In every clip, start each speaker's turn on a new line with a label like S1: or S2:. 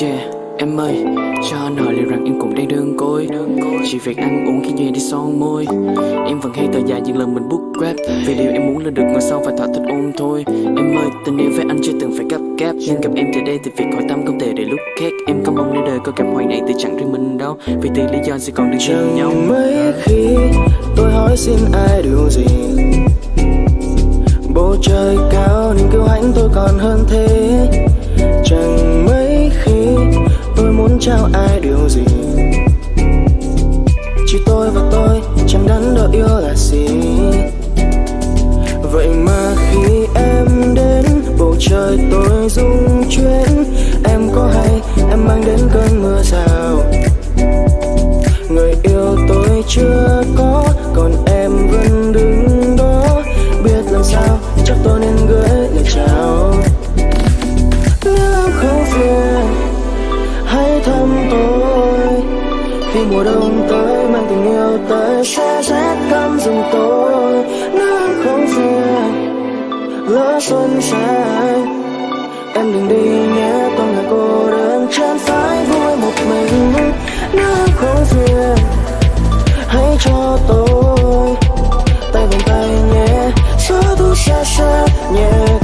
S1: Yeah, em ơi, cho anh hỏi liệu rằng em cũng đang đơn côi. Chỉ việc ăn uống khi duyên đi son môi. Em vẫn hay tờ dài những lần mình book grab. Vì điều em muốn là được ngồi sau và thỏa thích ôm thôi. Em ơi, tình yêu với anh chưa từng phải gấp gáp. Nhưng gặp em từ đây thì việc hỏi tâm không thể để lúc khác. Em không mong nơi đời có cảm hoài này thì chẳng riêng mình đâu. Vì từ lý do sẽ còn được
S2: Chẳng
S1: nhau.
S2: Mấy khi tôi hỏi xin ai điều gì? Bầu trời cao nên kêu hãnh tôi còn hơn thế. Mưa rào Người yêu tôi chưa có, Còn em vẫn đứng đó. Biết làm sao, chắc tôi nên gửi lời chào. Nếu em không phiền, Hãy thăm tôi. Khi mùa đông tới, mang tình yêu tới, Sẽ rét căm rừng tôi. Nếu em không phiền, Lỡ xuân sang Em đừng đi nhé. Xa xa nhẹ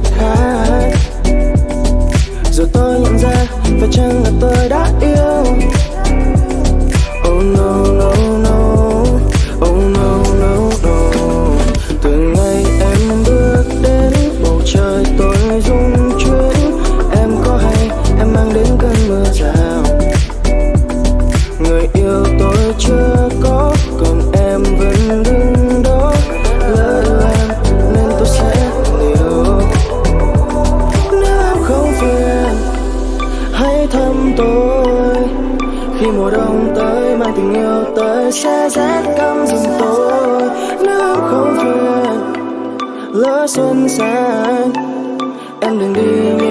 S2: tim yêu tờ Sẽ rét căm rừng tôi. Nếu không phiền Lỡ xuân sang Em đừng đi.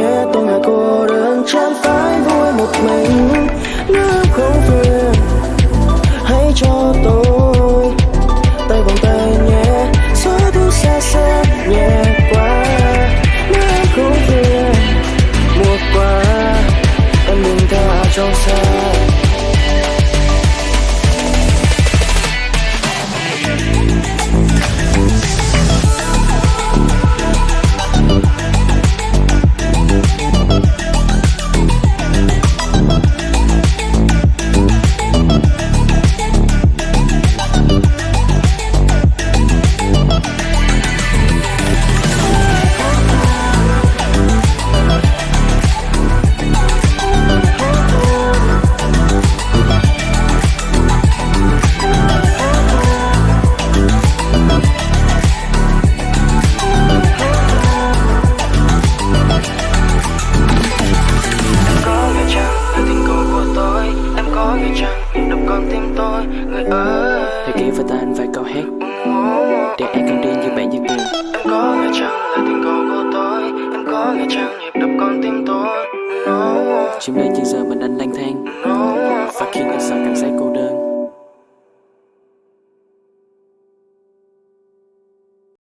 S2: Hãy
S1: ký vào tan vài câu hát Để ai càng đi như bạn như tiền
S2: Em có nghe chăng là tình cầu của tôi? Em có nghe chăng nhịp đập con tim tôi? No,
S1: Chim lên trên giờ mình anh lang thang.
S2: No.
S1: Và